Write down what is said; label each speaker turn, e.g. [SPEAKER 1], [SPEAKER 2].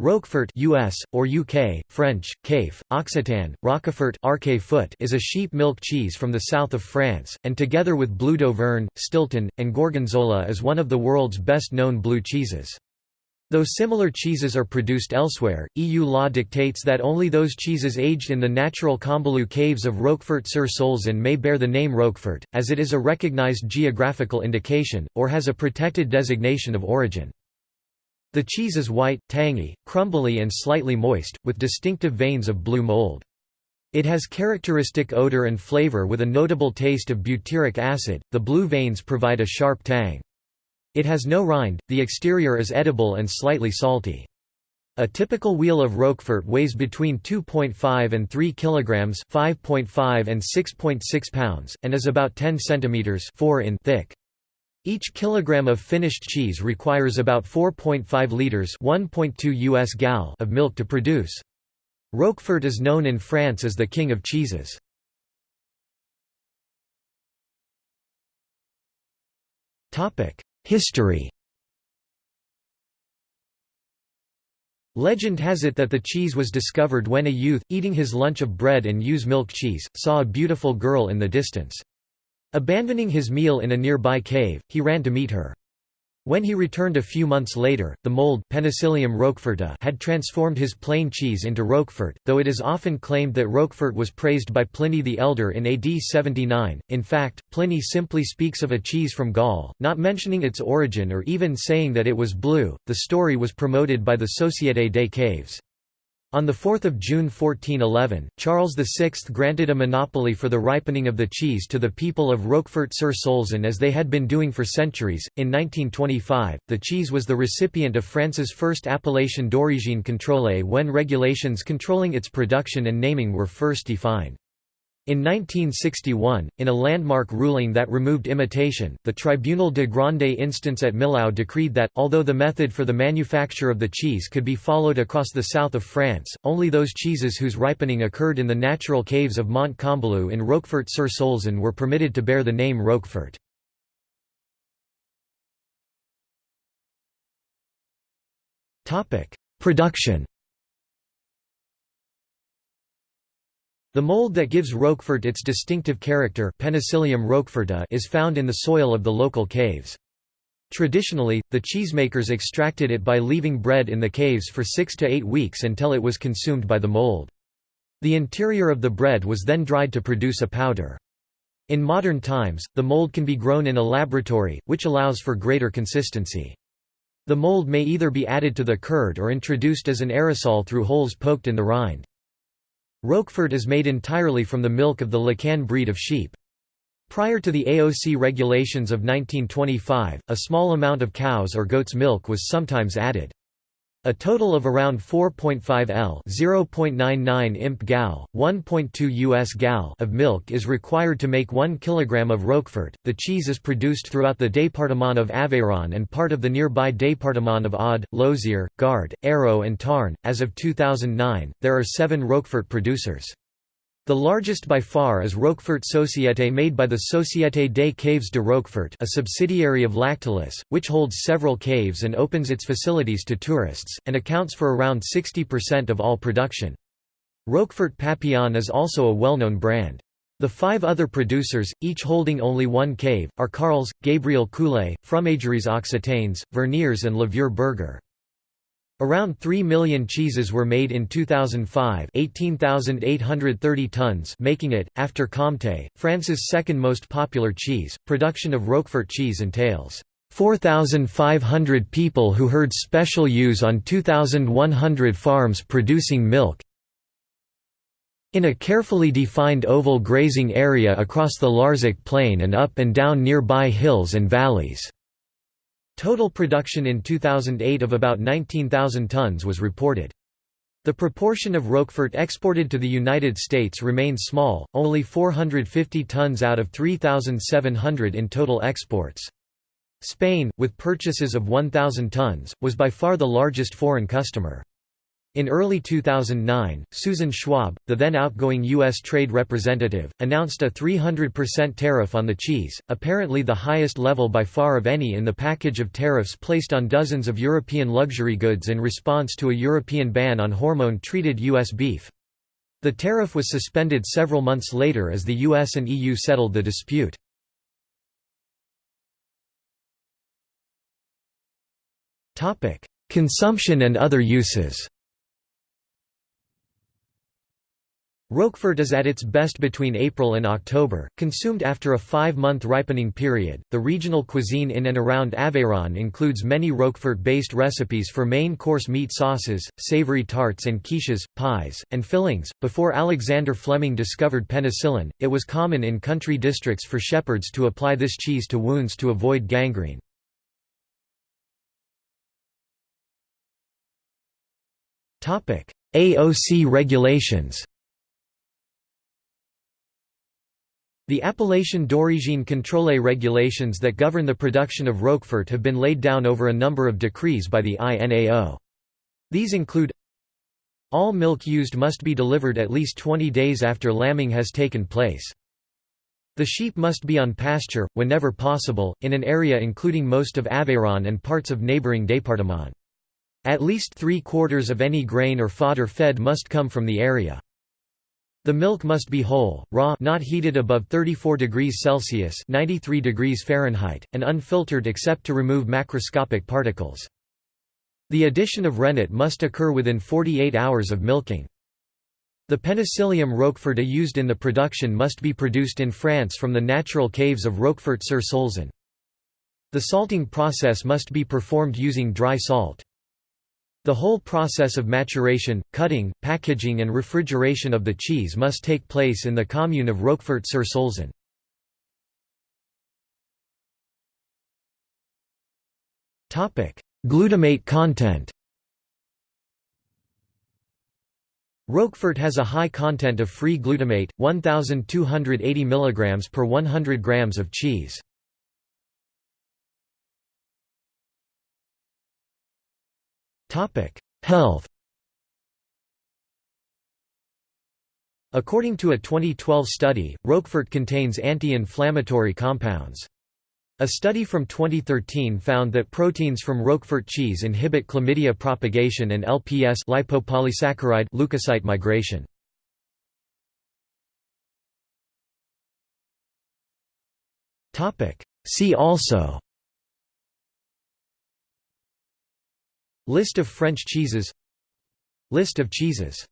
[SPEAKER 1] Roquefort US, or UK, French, Caif, Occitan, Roquefort is a sheep milk cheese from the south of France, and together with Bleu d'Auvergne, Stilton, and Gorgonzola is one of the world's best-known blue cheeses. Though similar cheeses are produced elsewhere, EU law dictates that only those cheeses aged in the natural Combalou caves of Roquefort-sur-Soulzon may bear the name Roquefort, as it is a recognized geographical indication, or has a protected designation of origin. The cheese is white, tangy, crumbly and slightly moist, with distinctive veins of blue mold. It has characteristic odor and flavor with a notable taste of butyric acid, the blue veins provide a sharp tang. It has no rind, the exterior is edible and slightly salty. A typical wheel of Roquefort weighs between 2.5 and 3 kilograms, 5.5 and 6.6 pounds, and is about 10 centimeters 4 in thick. Each kilogram of finished cheese requires about 4.5 liters (1.2 US gal) of milk to produce. Roquefort is known in France as the king of cheeses. Topic: History. Legend has it that the cheese was discovered when a youth, eating his lunch of bread and ewe's milk cheese, saw a beautiful girl in the distance. Abandoning his meal in a nearby cave, he ran to meet her. When he returned a few months later, the mold Penicillium roqueforti had transformed his plain cheese into Roquefort, though it is often claimed that Roquefort was praised by Pliny the Elder in AD 79. In fact, Pliny simply speaks of a cheese from Gaul, not mentioning its origin or even saying that it was blue. The story was promoted by the Société des Caves. On 4 June 1411, Charles VI granted a monopoly for the ripening of the cheese to the people of Roquefort-sur-Soulzon as they had been doing for centuries. In 1925, the cheese was the recipient of France's first appellation d'origine contrôlée when regulations controlling its production and naming were first defined. In 1961, in a landmark ruling that removed imitation, the Tribunal de Grande Instance at Millau decreed that, although the method for the manufacture of the cheese could be followed across the south of France, only those cheeses whose ripening occurred in the natural caves of Mont Combalou in Roquefort-sur-Soulzon were permitted to bear the name Roquefort. Production The mold that gives Roquefort its distinctive character Penicillium is found in the soil of the local caves. Traditionally, the cheesemakers extracted it by leaving bread in the caves for six to eight weeks until it was consumed by the mold. The interior of the bread was then dried to produce a powder. In modern times, the mold can be grown in a laboratory, which allows for greater consistency. The mold may either be added to the curd or introduced as an aerosol through holes poked in the rind. Roquefort is made entirely from the milk of the Lacaune breed of sheep. Prior to the AOC regulations of 1925, a small amount of cow's or goat's milk was sometimes added. A total of around 4.5 L (0.99 imp gal, 1.2 US gal) of milk is required to make 1 kg of Roquefort. The cheese is produced throughout the département of Aveyron and part of the nearby département of Aude, Lozère, Gard, Hérault and Tarn. As of 2009, there are 7 Roquefort producers. The largest by far is Roquefort Société made by the Société des Caves de Roquefort a subsidiary of Lactalis, which holds several caves and opens its facilities to tourists, and accounts for around 60% of all production. Roquefort Papillon is also a well-known brand. The five other producers, each holding only one cave, are Carles, Gabriel Coulet, Fromageries Occitanes, Vernières and Le Vieux Berger. Around 3 million cheeses were made in 2005 18,830 tons making it, after Comté, France's second most popular cheese. Production of Roquefort cheese entails 4,500 people who herd special ewes on 2,100 farms producing milk in a carefully defined oval grazing area across the Larzac plain and up and down nearby hills and valleys. Total production in 2008 of about 19,000 tons was reported. The proportion of Roquefort exported to the United States remains small, only 450 tons out of 3,700 in total exports. Spain, with purchases of 1,000 tons, was by far the largest foreign customer. In early 2009, Susan Schwab, the then outgoing U.S. trade representative, announced a 300% tariff on the cheese, apparently the highest level by far of any in the package of tariffs placed on dozens of European luxury goods in response to a European ban on hormone-treated U.S. beef. The tariff was suspended several months later as the US and EU settled the dispute. Consumption and other uses Roquefort is at its best between April and October, consumed after a five-month ripening period. The regional cuisine in and around Aveyron includes many Roquefort-based recipes for main-course meat sauces, savory tarts and quiches, pies, and fillings. Before Alexander Fleming discovered penicillin, it was common in country districts for shepherds to apply this cheese to wounds to avoid gangrene. AOC regulations The appellation d'origine contrôlée regulations that govern the production of Roquefort have been laid down over a number of decrees by the INAO. These include All milk used must be delivered at least 20 days after lambing has taken place. The sheep must be on pasture, whenever possible, in an area including most of Aveyron and parts of neighbouring département. At least three-quarters of any grain or fodder fed must come from the area. The milk must be whole, raw not heated above 34 degrees Celsius 93 degrees Fahrenheit, and unfiltered except to remove macroscopic particles. The addition of rennet must occur within 48 hours of milking. The Penicillium roqueforti used in the production must be produced in France from the natural caves of Roquefort-sur-Soulzon. The salting process must be performed using dry salt. The whole process of maturation, cutting, packaging and refrigeration of the cheese must take place in the commune of Roquefort-sur-Soulzon. Glutamate content Roquefort has a high content of free glutamate, 1280 mg per 100 grams of cheese. Health According to a 2012 study, Roquefort contains anti-inflammatory compounds. A study from 2013 found that proteins from Roquefort cheese inhibit chlamydia propagation and LPS lipopolysaccharide leukocyte migration. See also List of French cheeses. List of cheeses